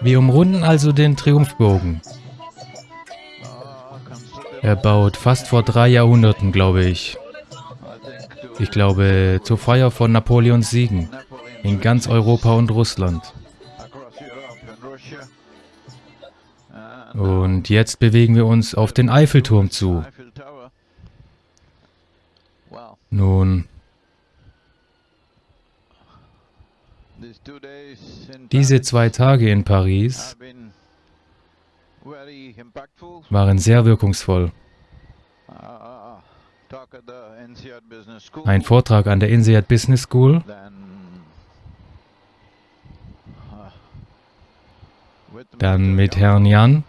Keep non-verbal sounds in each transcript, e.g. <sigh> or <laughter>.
Wir umrunden also den Triumphbogen. Erbaut fast vor drei Jahrhunderten, glaube ich. Ich glaube, zur Feier von Napoleons Siegen in ganz Europa und Russland. Und jetzt bewegen wir uns auf den Eiffelturm zu. Nun, diese zwei Tage in Paris waren sehr wirkungsvoll. Ein Vortrag an der INSEAD Business School, dann mit Herrn Jan,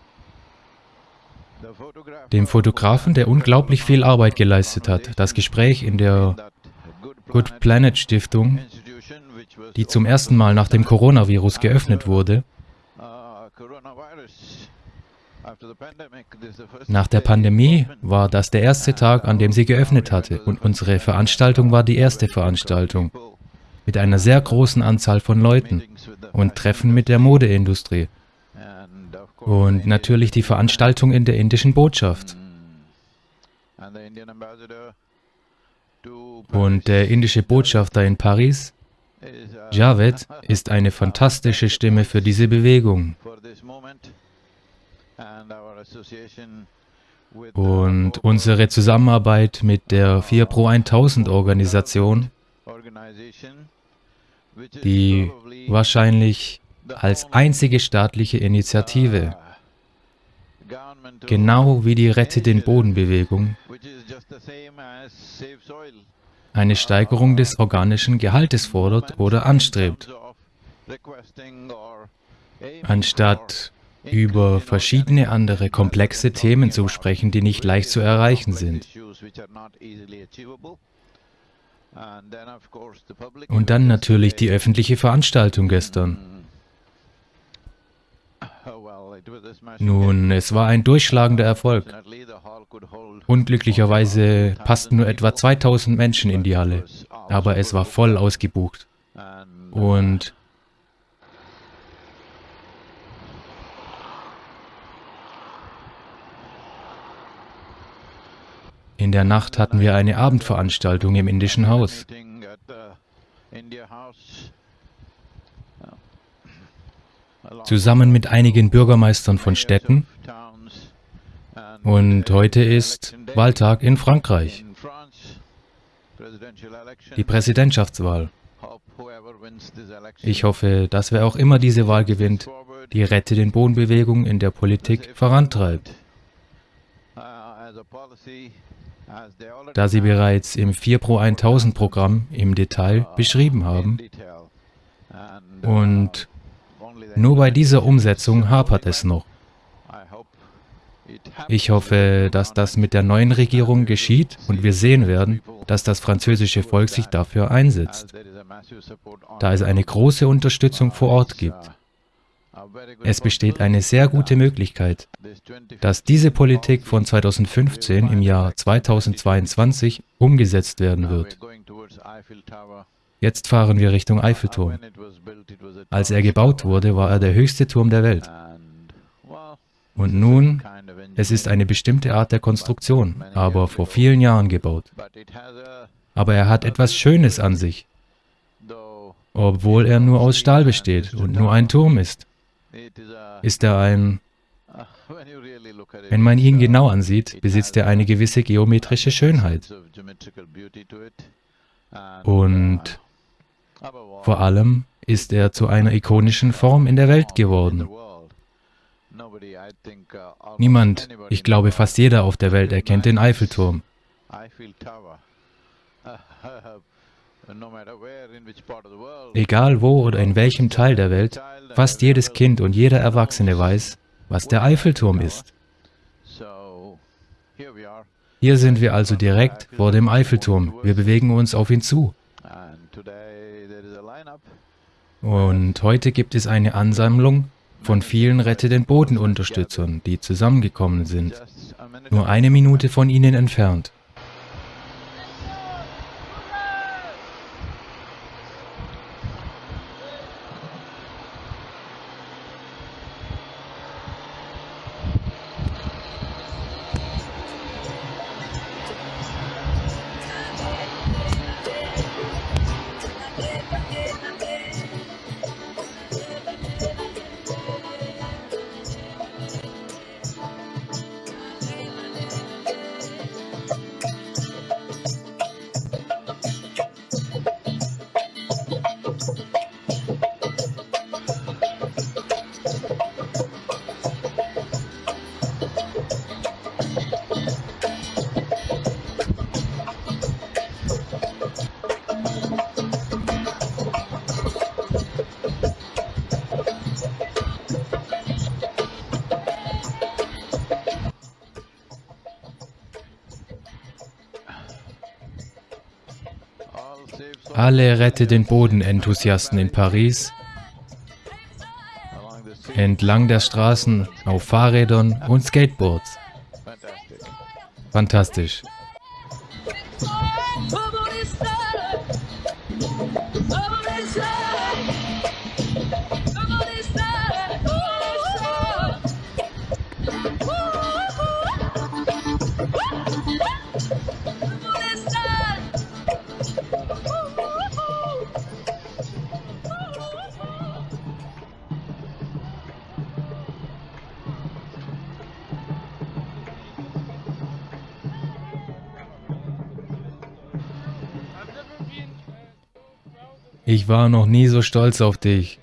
dem Fotografen, der unglaublich viel Arbeit geleistet hat. Das Gespräch in der Good Planet Stiftung, die zum ersten Mal nach dem Coronavirus geöffnet wurde. Nach der Pandemie war das der erste Tag, an dem sie geöffnet hatte und unsere Veranstaltung war die erste Veranstaltung mit einer sehr großen Anzahl von Leuten und Treffen mit der Modeindustrie und natürlich die Veranstaltung in der indischen Botschaft. Und der indische Botschafter in Paris, Javed, ist eine fantastische Stimme für diese Bewegung. Und unsere Zusammenarbeit mit der 4 Pro 1000 Organisation, die wahrscheinlich als einzige staatliche Initiative, genau wie die Rette den Boden-Bewegung, eine Steigerung des organischen Gehaltes fordert oder anstrebt. Anstatt über verschiedene andere komplexe Themen zu sprechen, die nicht leicht zu erreichen sind. Und dann natürlich die öffentliche Veranstaltung gestern. Nun, es war ein durchschlagender Erfolg. Unglücklicherweise passten nur etwa 2000 Menschen in die Halle, aber es war voll ausgebucht. Und In der Nacht hatten wir eine Abendveranstaltung im indischen Haus. Zusammen mit einigen Bürgermeistern von Städten. Und heute ist Wahltag in Frankreich. Die Präsidentschaftswahl. Ich hoffe, dass wer auch immer diese Wahl gewinnt, die Rette den Bodenbewegung in der Politik vorantreibt da sie bereits im 4 Pro 1000 Programm im Detail beschrieben haben. Und nur bei dieser Umsetzung hapert es noch. Ich hoffe, dass das mit der neuen Regierung geschieht und wir sehen werden, dass das französische Volk sich dafür einsetzt, da es eine große Unterstützung vor Ort gibt. Es besteht eine sehr gute Möglichkeit, dass diese Politik von 2015 im Jahr 2022 umgesetzt werden wird. Jetzt fahren wir Richtung Eiffelturm. Als er gebaut wurde, war er der höchste Turm der Welt. Und nun, es ist eine bestimmte Art der Konstruktion, aber vor vielen Jahren gebaut. Aber er hat etwas Schönes an sich, obwohl er nur aus Stahl besteht und nur ein Turm ist ist er ein, wenn man ihn genau ansieht, besitzt er eine gewisse geometrische Schönheit. Und vor allem ist er zu einer ikonischen Form in der Welt geworden. Niemand, ich glaube fast jeder auf der Welt erkennt den Eiffelturm. <laughs> Egal wo oder in welchem Teil der Welt, fast jedes Kind und jeder Erwachsene weiß, was der Eiffelturm ist. Hier sind wir also direkt vor dem Eiffelturm. Wir bewegen uns auf ihn zu. Und heute gibt es eine Ansammlung von vielen Rette den Boden-Unterstützern, die zusammengekommen sind, nur eine Minute von ihnen entfernt. Alle Rette den Boden-Enthusiasten in Paris entlang der Straßen auf Fahrrädern und Skateboards. Fantastisch. Ich war noch nie so stolz auf dich.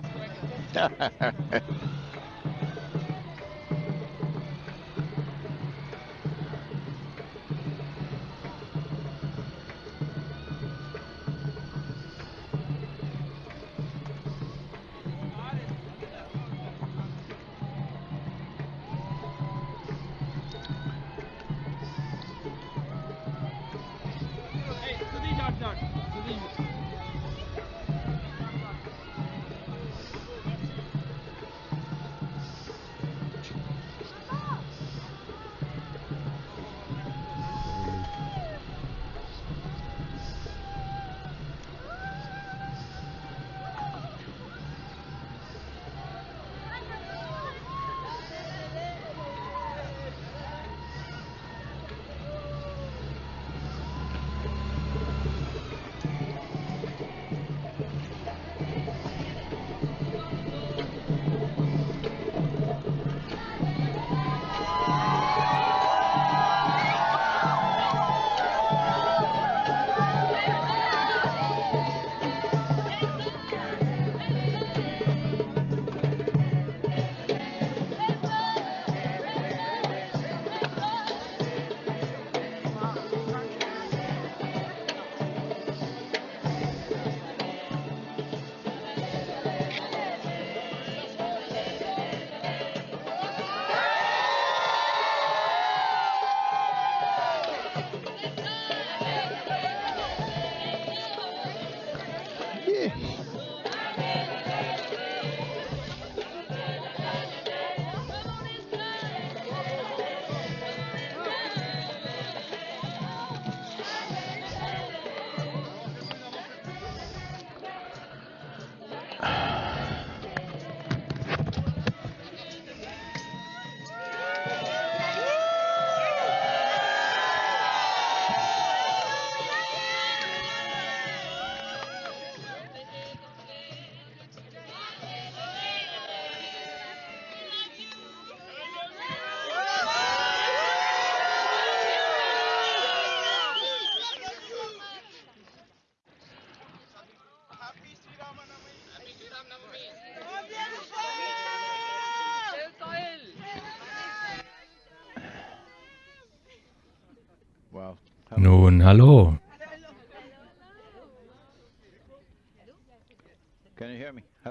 Nun, hallo.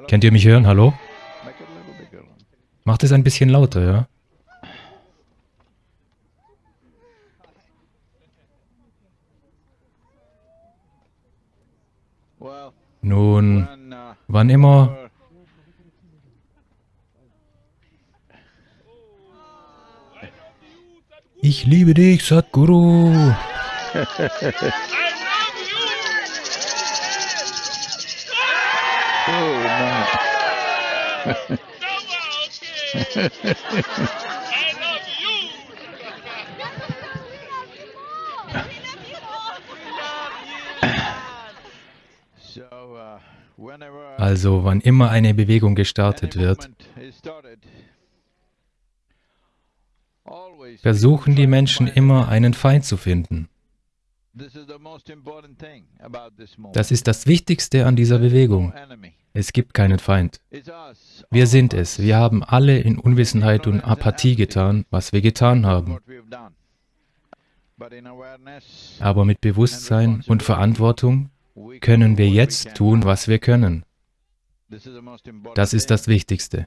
Könnt ihr mich hören? Hallo? Macht es ein bisschen lauter, ja? Nun, wann immer... Ich liebe dich, Sadhguru oh, Mann. Also wann immer eine Bewegung gestartet wird, versuchen die Menschen immer einen Feind zu finden. Das ist das Wichtigste an dieser Bewegung. Es gibt keinen Feind. Wir sind es. Wir haben alle in Unwissenheit und Apathie getan, was wir getan haben. Aber mit Bewusstsein und Verantwortung können wir jetzt tun, was wir können. Das ist das Wichtigste.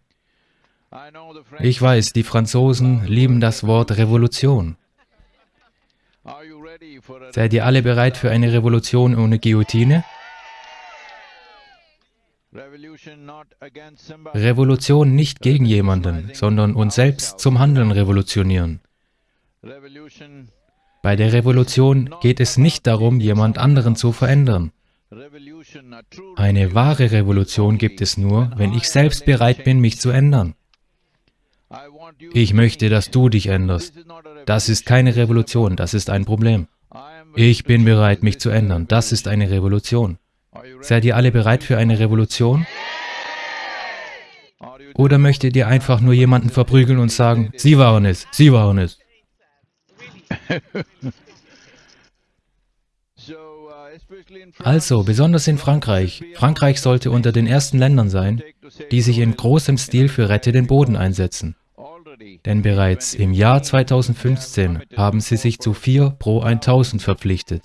Ich weiß, die Franzosen lieben das Wort Revolution. Seid ihr alle bereit für eine Revolution ohne Guillotine? Revolution nicht gegen jemanden, sondern uns selbst zum Handeln revolutionieren. Bei der Revolution geht es nicht darum, jemand anderen zu verändern. Eine wahre Revolution gibt es nur, wenn ich selbst bereit bin, mich zu ändern. Ich möchte, dass du dich änderst. Das ist keine Revolution, das ist ein Problem. Ich bin bereit, mich zu ändern. Das ist eine Revolution. Seid ihr alle bereit für eine Revolution? Oder möchtet ihr einfach nur jemanden verprügeln und sagen, Sie waren es, Sie waren es? Also, besonders in Frankreich. Frankreich sollte unter den ersten Ländern sein, die sich in großem Stil für Rette den Boden einsetzen. Denn bereits im Jahr 2015 haben sie sich zu 4 pro 1000 verpflichtet,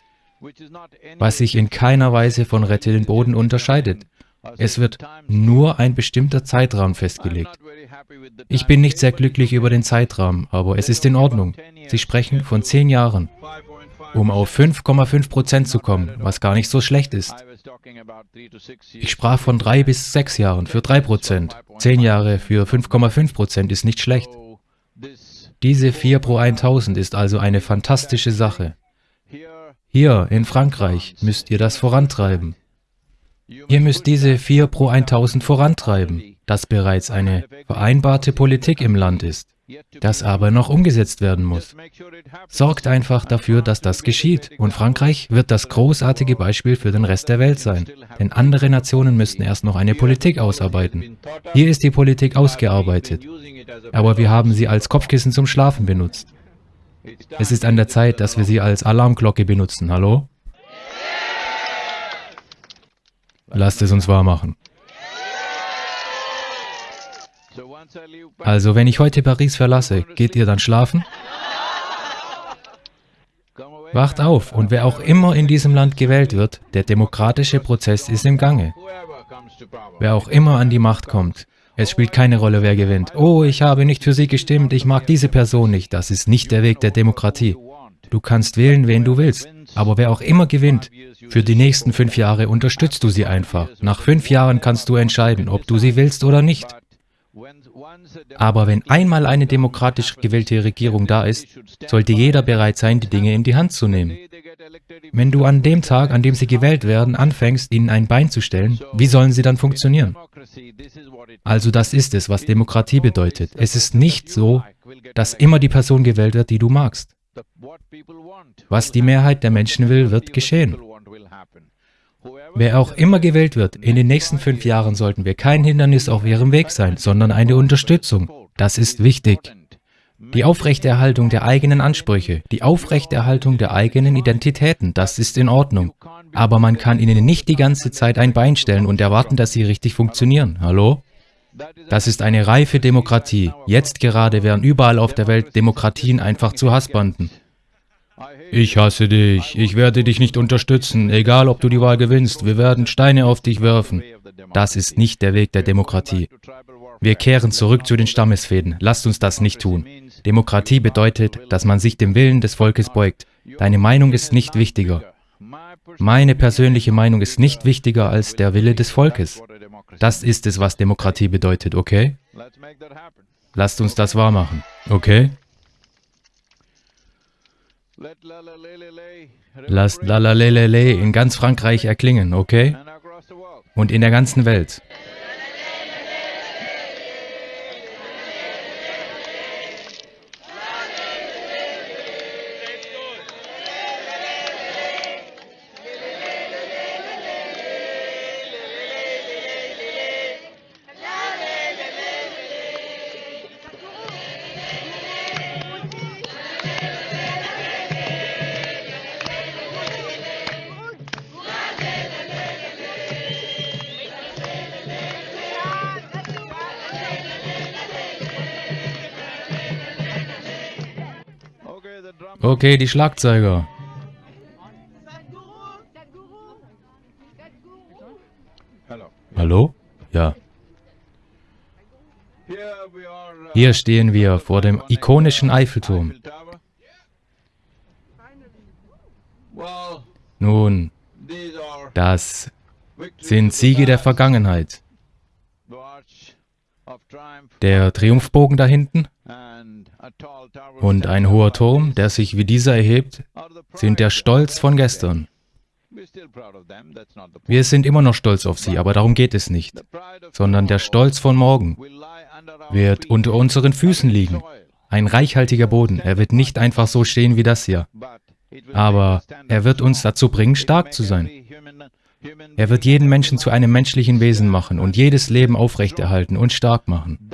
was sich in keiner Weise von Rette den Boden unterscheidet. Es wird nur ein bestimmter Zeitrahmen festgelegt. Ich bin nicht sehr glücklich über den Zeitrahmen, aber es ist in Ordnung. Sie sprechen von 10 Jahren um auf 5,5 Prozent zu kommen, was gar nicht so schlecht ist. Ich sprach von drei bis sechs Jahren für drei Prozent. Zehn Jahre für 5,5 Prozent ist nicht schlecht. Diese 4 pro 1000 ist also eine fantastische Sache. Hier in Frankreich müsst ihr das vorantreiben. Ihr müsst diese 4 pro 1000 vorantreiben, das bereits eine vereinbarte Politik im Land ist das aber noch umgesetzt werden muss. Sorgt einfach dafür, dass das geschieht. Und Frankreich wird das großartige Beispiel für den Rest der Welt sein. Denn andere Nationen müssten erst noch eine Politik ausarbeiten. Hier ist die Politik ausgearbeitet. Aber wir haben sie als Kopfkissen zum Schlafen benutzt. Es ist an der Zeit, dass wir sie als Alarmglocke benutzen. Hallo? Lasst es uns wahr machen. Also, wenn ich heute Paris verlasse, geht ihr dann schlafen? Wacht auf, und wer auch immer in diesem Land gewählt wird, der demokratische Prozess ist im Gange. Wer auch immer an die Macht kommt, es spielt keine Rolle, wer gewinnt. Oh, ich habe nicht für sie gestimmt, ich mag diese Person nicht. Das ist nicht der Weg der Demokratie. Du kannst wählen, wen du willst. Aber wer auch immer gewinnt, für die nächsten fünf Jahre unterstützt du sie einfach. Nach fünf Jahren kannst du entscheiden, ob du sie willst oder nicht. Aber wenn einmal eine demokratisch gewählte Regierung da ist, sollte jeder bereit sein, die Dinge in die Hand zu nehmen. Wenn du an dem Tag, an dem sie gewählt werden, anfängst, ihnen ein Bein zu stellen, wie sollen sie dann funktionieren? Also das ist es, was Demokratie bedeutet. Es ist nicht so, dass immer die Person gewählt wird, die du magst. Was die Mehrheit der Menschen will, wird geschehen. Wer auch immer gewählt wird, in den nächsten fünf Jahren sollten wir kein Hindernis auf ihrem Weg sein, sondern eine Unterstützung. Das ist wichtig. Die Aufrechterhaltung der eigenen Ansprüche, die Aufrechterhaltung der eigenen Identitäten, das ist in Ordnung. Aber man kann ihnen nicht die ganze Zeit ein Bein stellen und erwarten, dass sie richtig funktionieren. Hallo? Das ist eine reife Demokratie. Jetzt gerade werden überall auf der Welt Demokratien einfach zu Hassbanden. Ich hasse dich, ich werde dich nicht unterstützen, egal ob du die Wahl gewinnst, wir werden Steine auf dich werfen. Das ist nicht der Weg der Demokratie. Wir kehren zurück zu den Stammesfäden, lasst uns das nicht tun. Demokratie bedeutet, dass man sich dem Willen des Volkes beugt. Deine Meinung ist nicht wichtiger. Meine persönliche Meinung ist nicht wichtiger als der Wille des Volkes. Das ist es, was Demokratie bedeutet, okay? Lasst uns das wahrmachen, okay? Lasst Lalalelele in ganz Frankreich erklingen, okay? Und in der ganzen Welt. Okay, die Schlagzeuger. Hallo? Ja. Hier stehen wir vor dem ikonischen Eiffelturm. Nun, das sind Siege der Vergangenheit. Der Triumphbogen da hinten und ein hoher Turm, der sich wie dieser erhebt, sind der Stolz von gestern. Wir sind immer noch stolz auf sie, aber darum geht es nicht, sondern der Stolz von morgen wird unter unseren Füßen liegen. Ein reichhaltiger Boden, er wird nicht einfach so stehen wie das hier, aber er wird uns dazu bringen, stark zu sein. Er wird jeden Menschen zu einem menschlichen Wesen machen und jedes Leben aufrechterhalten und stark machen.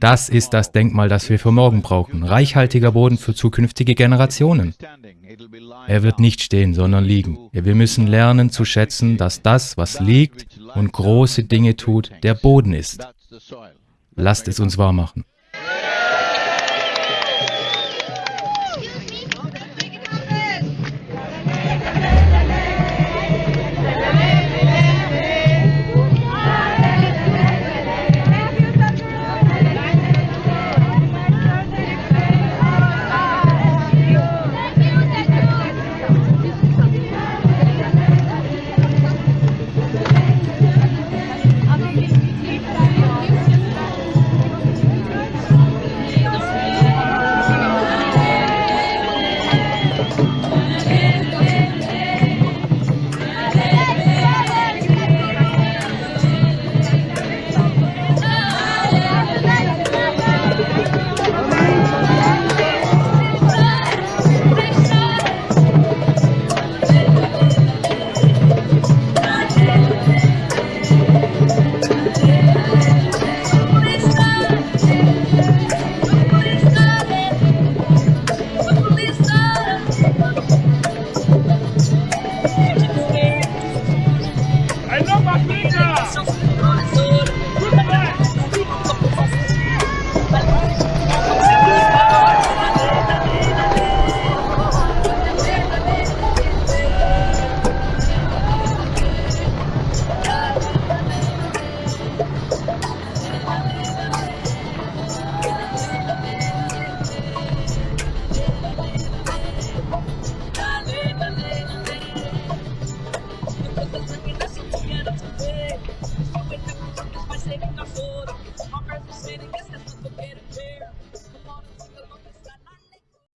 Das ist das Denkmal, das wir für morgen brauchen. Reichhaltiger Boden für zukünftige Generationen. Er wird nicht stehen, sondern liegen. Wir müssen lernen zu schätzen, dass das, was liegt und große Dinge tut, der Boden ist. Lasst es uns wahr machen.